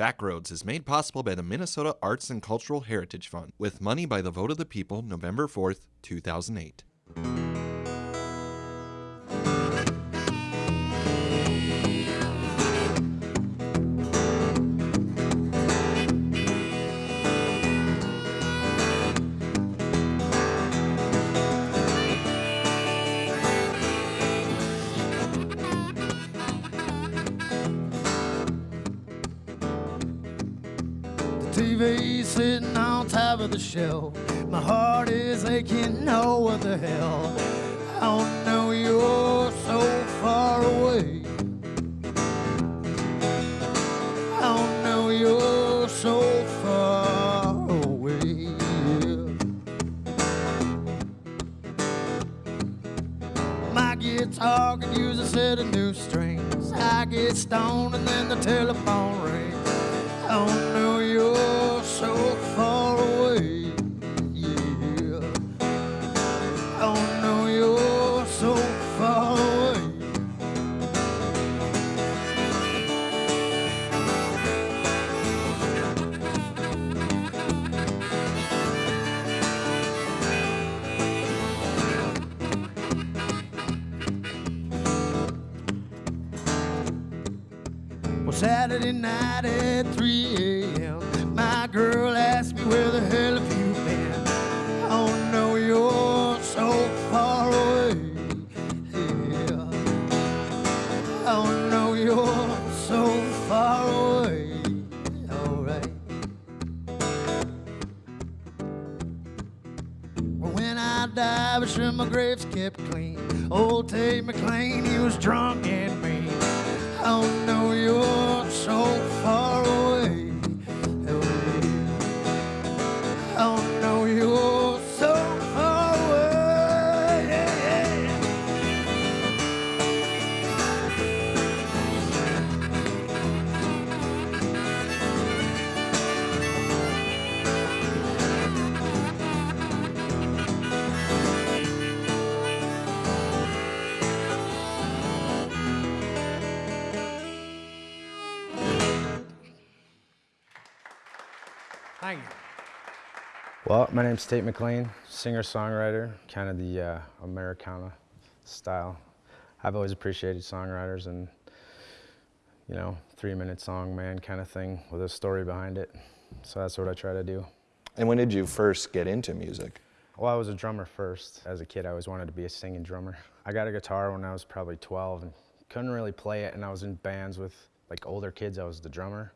Backroads is made possible by the Minnesota Arts and Cultural Heritage Fund with money by the vote of the people November 4th, 2008. Shelf. My heart is aching, what the hell? I don't know you're so far away. I don't know you're so far away. My guitar could use a set of new strings. I get stoned and then the telephone rings. I don't know you're so far night at 3 a.m., my girl asked me where the hell have you been? Oh no, you're so far away. Yeah. Oh no, you're so far away. Alright. When I die, be sure my grave's kept clean. Old Tate McLean, he was drunk and Thank you. Well, my name's Tate McLean, singer-songwriter, kind of the uh, Americana style. I've always appreciated songwriters and, you know, three-minute song, man, kind of thing with a story behind it. So that's what I try to do. And when did you first get into music? Well, I was a drummer first. As a kid, I always wanted to be a singing drummer. I got a guitar when I was probably 12 and couldn't really play it, and I was in bands with like older kids. I was the drummer.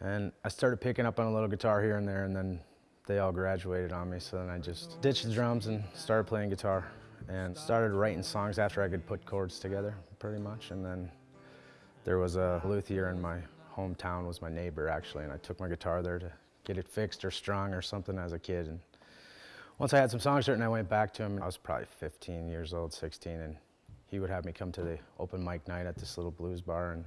And I started picking up on a little guitar here and there, and then they all graduated on me, so then I just ditched the drums and started playing guitar and started writing songs after I could put chords together, pretty much. And then there was a luthier in my hometown, was my neighbor actually, and I took my guitar there to get it fixed or strung or something as a kid. And once I had some songs written, I went back to him. I was probably 15 years old, 16, and he would have me come to the open mic night at this little blues bar, and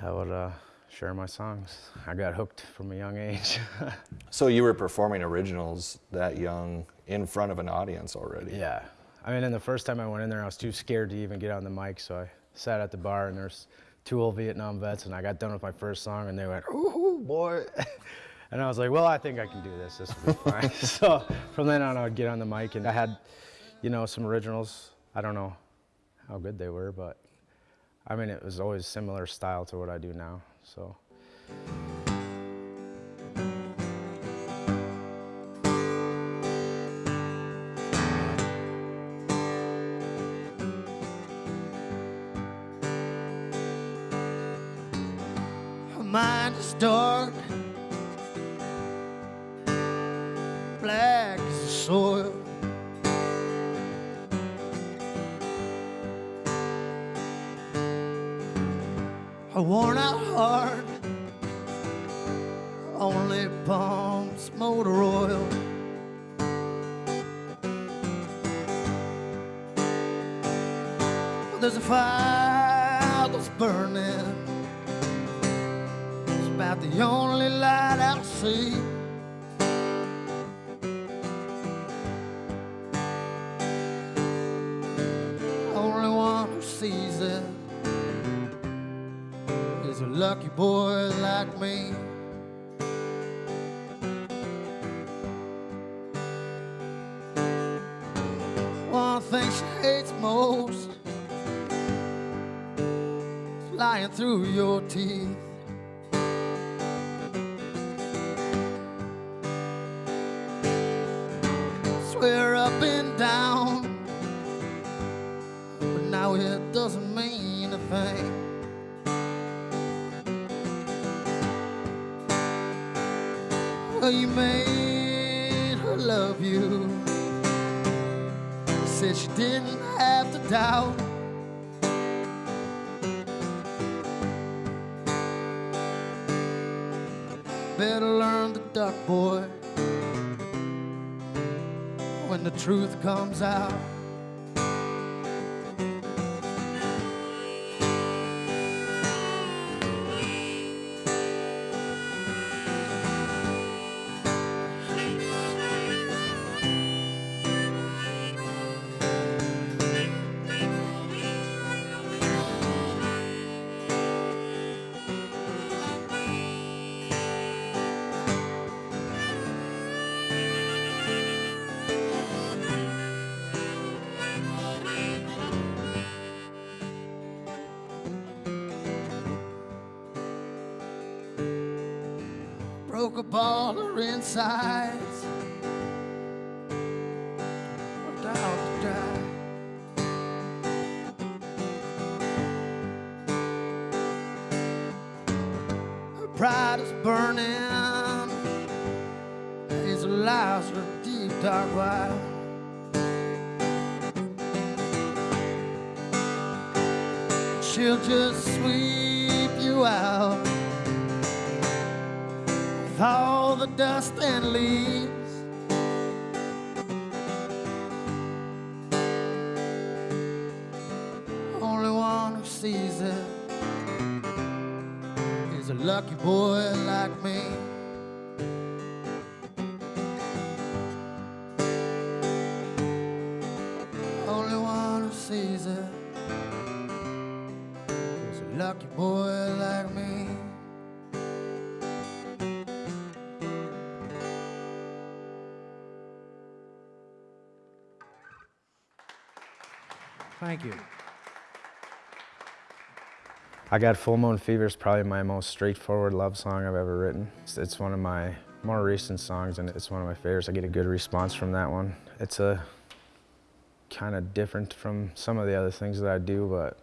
I would uh, share my songs. I got hooked from a young age. So you were performing originals that young in front of an audience already? yeah. I mean, and the first time I went in there, I was too scared to even get on the mic, so I sat at the bar, and there's two old Vietnam vets, and I got done with my first song, and they went, ooh, boy. And I was like, well, I think I can do this. This will be fine. so from then on, I would get on the mic, and I had, you know, some originals. I don't know how good they were, but I mean, it was always similar style to what I do now. So. Mind is dark, black as the soil. Her worn out fire that's burning. It's about the only light I'll see. Only one who sees it is a lucky boy like me. One thing she hates most through your teeth. Swear up and down, but now it doesn't mean a thing. Well, you made her love you. Said she didn't have to doubt. Duck, boy, when the truth comes out. Up all her insides. Worked out to die. Her pride is burning. Hazel lies her deep dark wild. She'll just sweep you out with all the dust and leaves. Only one who sees it is a lucky boy like me. Thank you. I Got Full Moon Fever is probably my most straightforward love song I've ever written. It's, it's one of my more recent songs and it's one of my favorites. I get a good response from that one. It's a kind of different from some of the other things that I do, but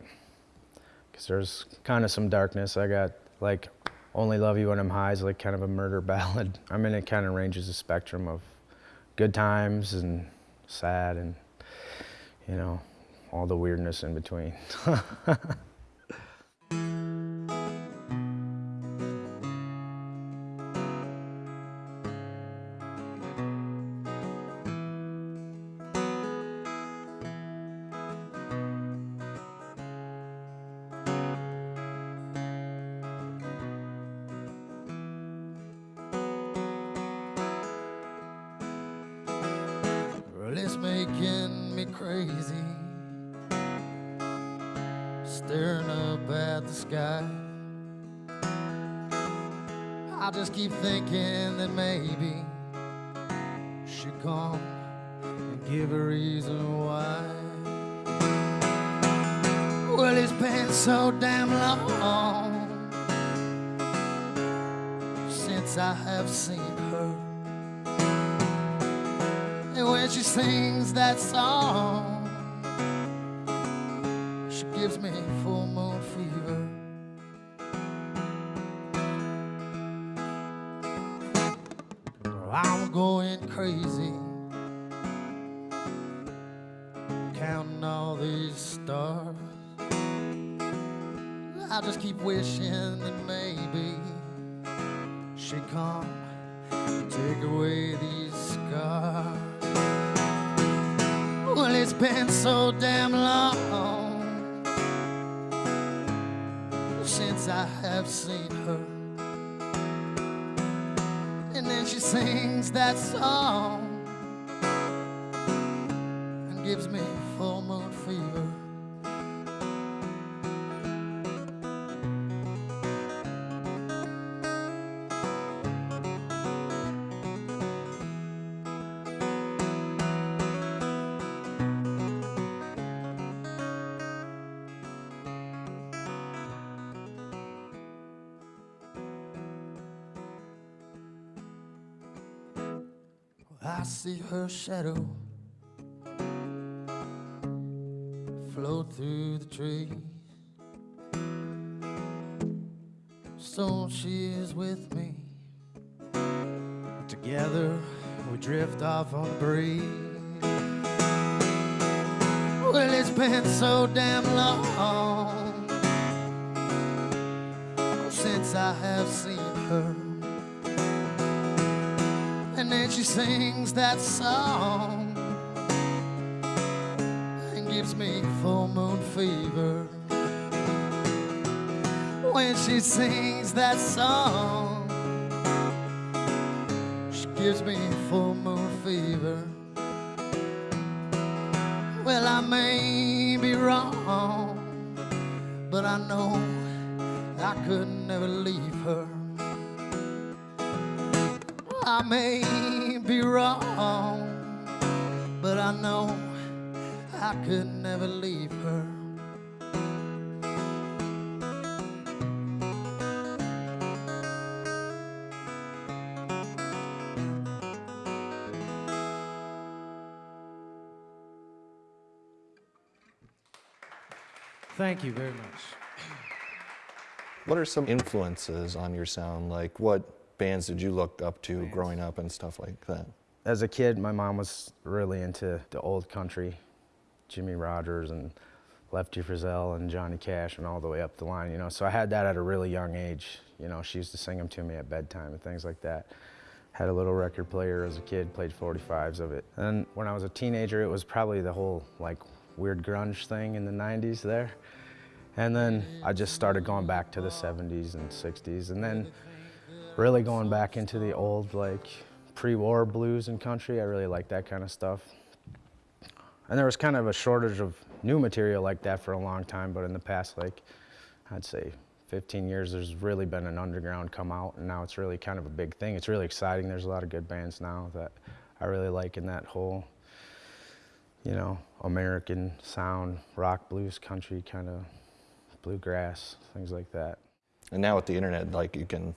because there's kind of some darkness. I got like Only Love You When I'm High is like kind of a murder ballad. I mean, it kind of ranges the spectrum of good times and sad and, you know, all the weirdness in between. It's making me crazy. The sky. I just keep thinking that maybe she'd come and give a reason why. Well, it's been so damn long since I have seen her. And when she sings that song, I'm going crazy, counting all these stars. I just keep wishing that maybe she'd come and take away these scars. Well, it's been so damn long since I have seen her. Sings that song I see her shadow float through the trees. So she is with me. Together we drift off on the breeze. Well, it's been so damn long since I have seen her. And she sings that song and gives me full moon fever. When she sings that song, she gives me full moon fever. Well, I may be wrong, but I know I could never leave her. I may be wrong, but I know I could never leave her. Thank you very much. What are some influences on your sound? Like, what bands did you look up to growing up and stuff like that? As a kid, my mom was really into the old country, Jimmie Rodgers and Lefty Frizzell and Johnny Cash and all the way up the line, you know. So I had that at a really young age. You know, she used to sing them to me at bedtime and things like that. Had a little record player as a kid, played 45s of it. And when I was a teenager, it was probably the whole like weird grunge thing in the 90s there. And then I just started going back to the 70s and 60s and then really going back into the old like pre-war blues and country. I really like that kind of stuff. And there was kind of a shortage of new material like that for a long time, but in the past like I'd say 15 years there's really been an underground come out and now it's really kind of a big thing. It's really exciting. There's a lot of good bands now that I really like in that whole you know, American sound, rock, blues, country kind of bluegrass, things like that. And now with the internet, like you can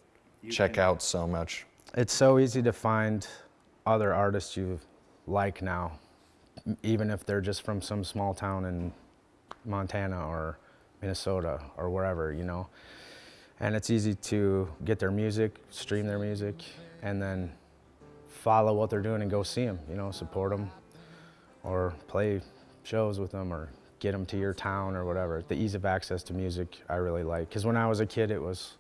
check out so much. It's so easy to find other artists you like now, even if they're just from some small town in Montana or Minnesota or wherever, you know. And it's easy to get their music, stream their music, and then follow what they're doing and go see them, you know, support them or play shows with them or get them to your town or whatever. The ease of access to music I really like. Because when I was a kid, it was,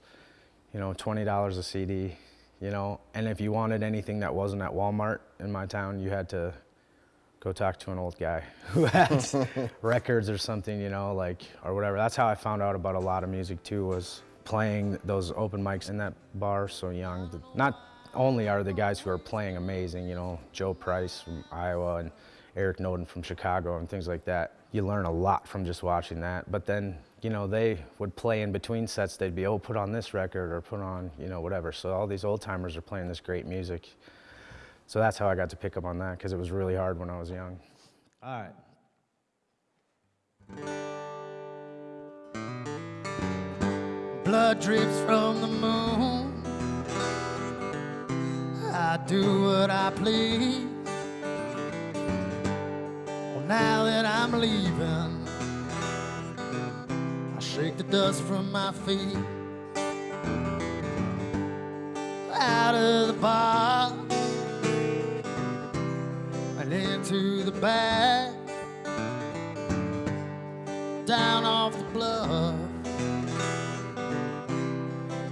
you know, $20 a CD, you know, and if you wanted anything that wasn't at Walmart in my town, you had to go talk to an old guy who had records or something, you know, like, or whatever. That's how I found out about a lot of music too, was playing those open mics in that bar so young. Not only are the guys who are playing amazing, you know, Joe Price from Iowa and Eric Noden from Chicago and things like that. You learn a lot from just watching that. But then, you know, they would play in between sets. They'd be, oh, put on this record or put on, you know, whatever. So all these old timers are playing this great music. So that's how I got to pick up on that because it was really hard when I was young. All right. blood drips from the moon. I do what I please. Well, now that I'm leaving, shake the dust from my feet. Out of the box and into the bag, down off the bluff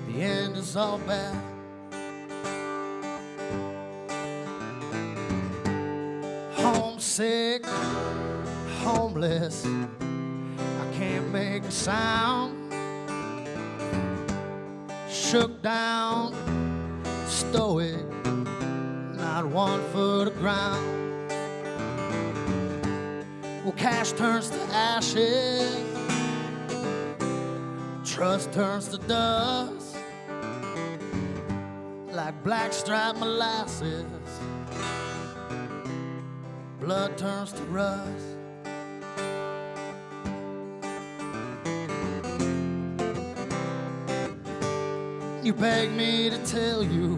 the end is all bad. Homesick, homeless, sound. Shook down, stoic, not one foot of ground. Well, cash turns to ashes, trust turns to dust like blackstrap molasses. Blood turns to rust. You beg me to tell you,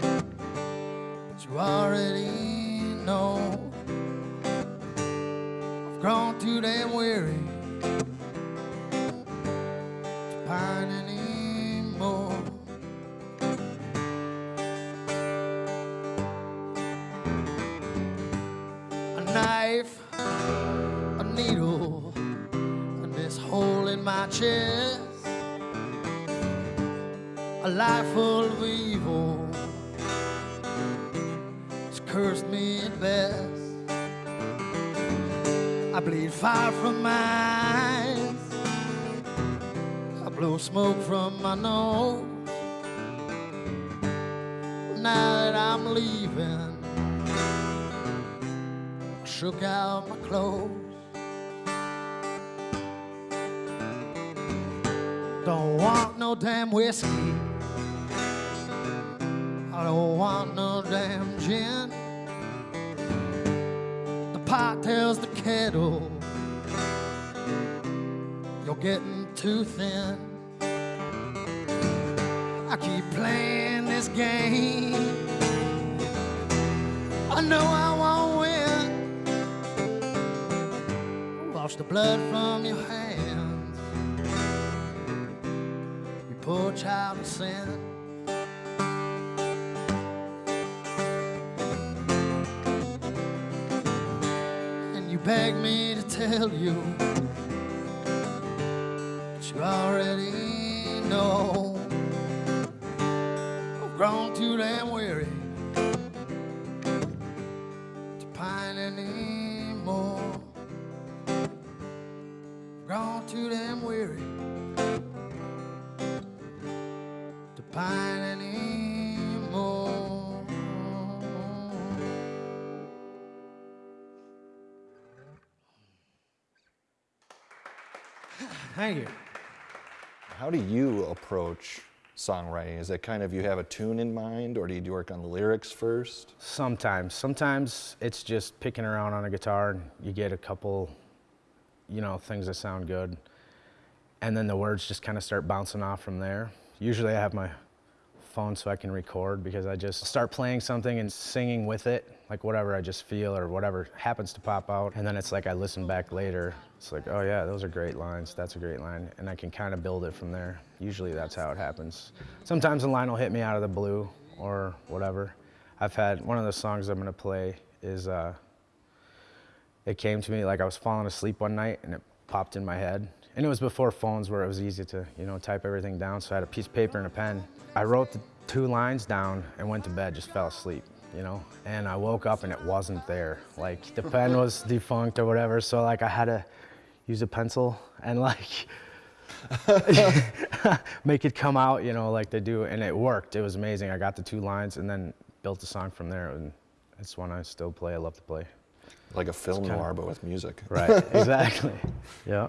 but you already know. I've grown too damn weary eyes. I blow smoke from my nose. Now that I'm leaving, I shook out my clothes. Don't want no damn whiskey. I don't want no damn gin. The pot tells the kettle getting too thin. I keep playing this game. I know I won't win. Wash the blood from your hands. You poor child of sin. And you beg me to tell you you already know. I've grown too damn weary to pine anymore. Grown too damn weary to pine anymore. Thank you. How do you approach songwriting? Is it kind of you have a tune in mind, or do you work on the lyrics first? Sometimes. Sometimes it's just picking around on a guitar and you get a couple, you know, things that sound good. And then the words just kind of start bouncing off from there. Usually I have my phone so I can record because I just start playing something and singing with it, like whatever I just feel or whatever happens to pop out. And then it's like I listen back later. It's like, oh yeah, those are great lines. That's a great line. And I can kind of build it from there. Usually that's how it happens. Sometimes a line will hit me out of the blue or whatever. I've had one of the songs I'm gonna play is uh, it came to me like I was falling asleep one night and it popped in my head. And it was before phones where it was easy to, you know, type everything down. So I had a piece of paper and a pen. I wrote the two lines down and went to bed, just fell asleep, you know? And I woke up and it wasn't there. Like the pen was defunct or whatever. So like I had to use a pencil and like make it come out, you know, like they do. And it worked. It was amazing. I got the two lines and then built the song from there. And it's one I still play. I love to play. Like a film kinda- noir, but with music. Right, exactly. Yeah.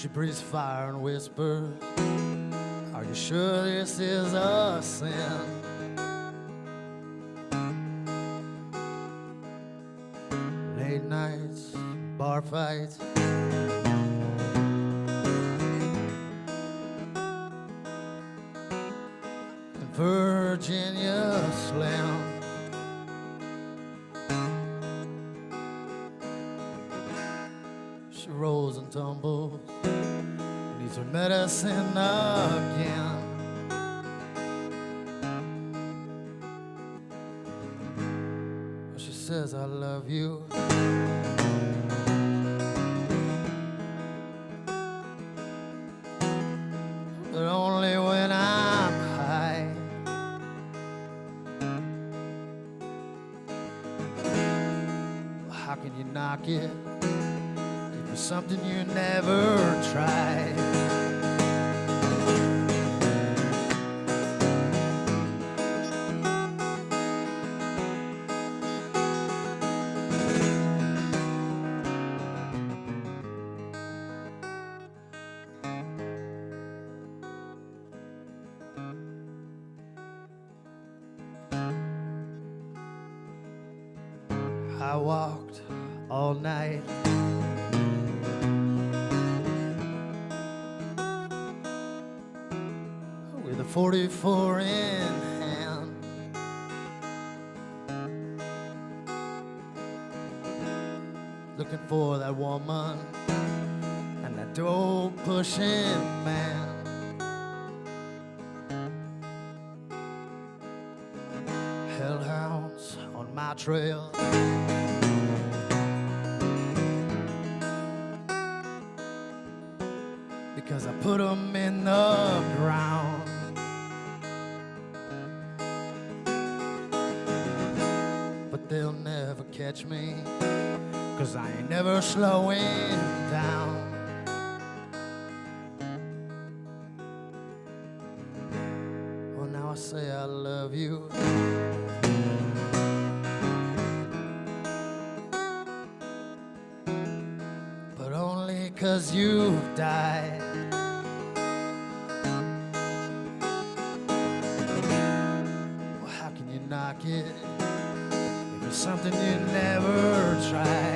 She breathes fire and whispers, Are you sure this is a sin? Late nights, bar fights. dancing. She says, I love you. But only when I'm high. How can you knock it? It was something you never tried. Looking for that woman and that dope pushing man. Hellhounds on my trail. Cause you've died. Well, how can you knock it if it's something you never tried?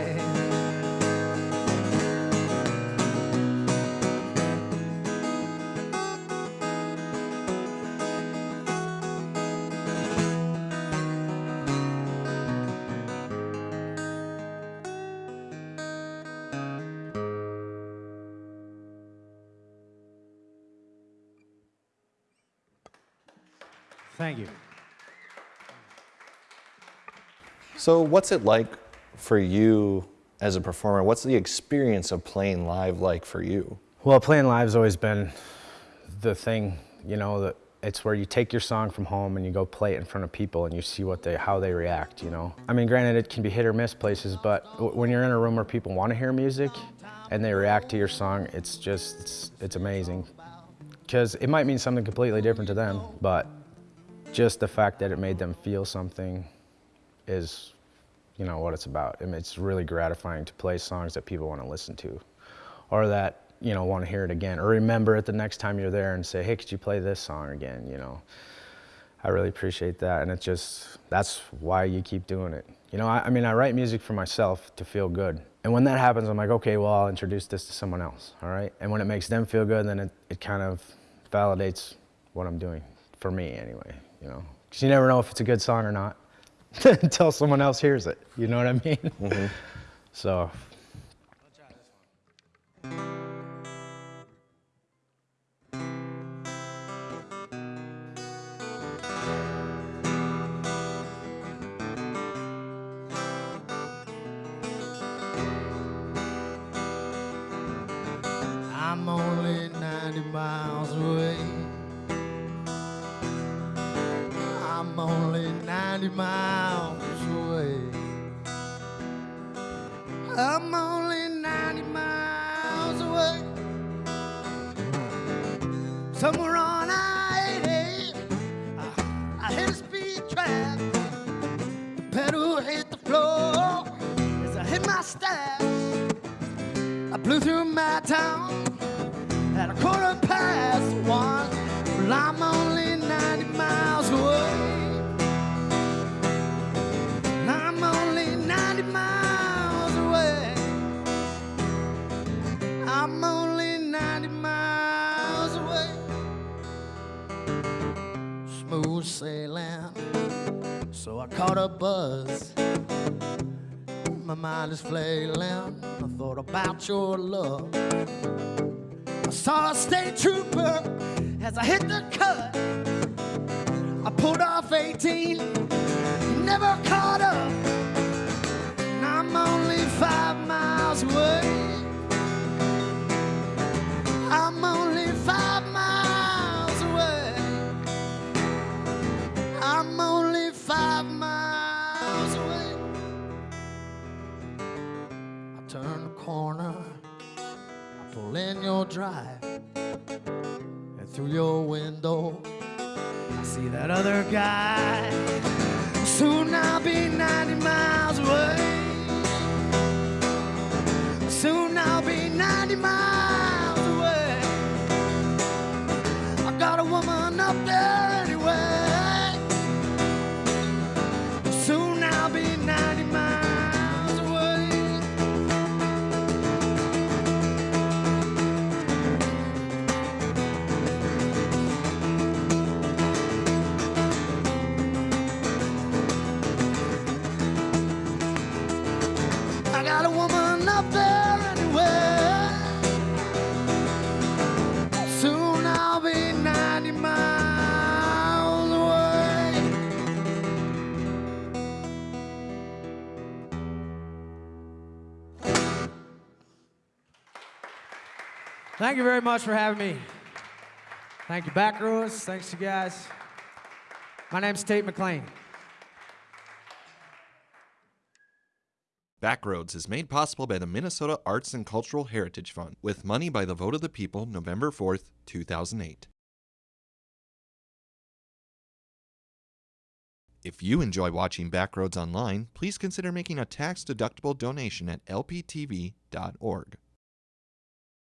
So, what's it like for you as a performer? What's the experience of playing live like for you? Well, playing live's always been the thing, you know, that it's where you take your song from home and you go play it in front of people and you see what they, how they react, you know. I mean, granted, it can be hit or miss places, but when you're in a room where people want to hear music and they react to your song, it's just, it's, it's amazing. Because it might mean something completely different to them, but just the fact that it made them feel something is, you know, what it's about. I mean, it's really gratifying to play songs that people want to listen to, or that you know want to hear it again, or remember it the next time you're there and say, "Hey, could you play this song again?" You know, I really appreciate that, and it's just that's why you keep doing it. You know, I, I mean, I write music for myself to feel good, and when that happens, I'm like, okay, well, I'll introduce this to someone else, all right? And when it makes them feel good, then it, it kind of validates what I'm doing for me, anyway. You know, because you never know if it's a good song or not until someone else hears it. You know what I mean? Mm-hmm. So blew through my town at a quarter past one. Well, I'm only 90 miles away. I'm only 90 miles away. I'm only 90 miles away. Smooth sailing, so I caught a buzz. My mind is flailing. I thought about your love. I saw a state trooper as I hit the cut. I pulled off 18, never caught up. And I'm only five miles away. Got a woman up there anyway. Soon I'll be 90 miles away. Thank you very much for having me. Thank you, back. Thanks, you guys. My name's Tate McLean. Backroads is made possible by the Minnesota Arts and Cultural Heritage Fund with money by the vote of the people November 4th, 2008. If you enjoy watching Backroads online, please consider making a tax-deductible donation at lptv.org.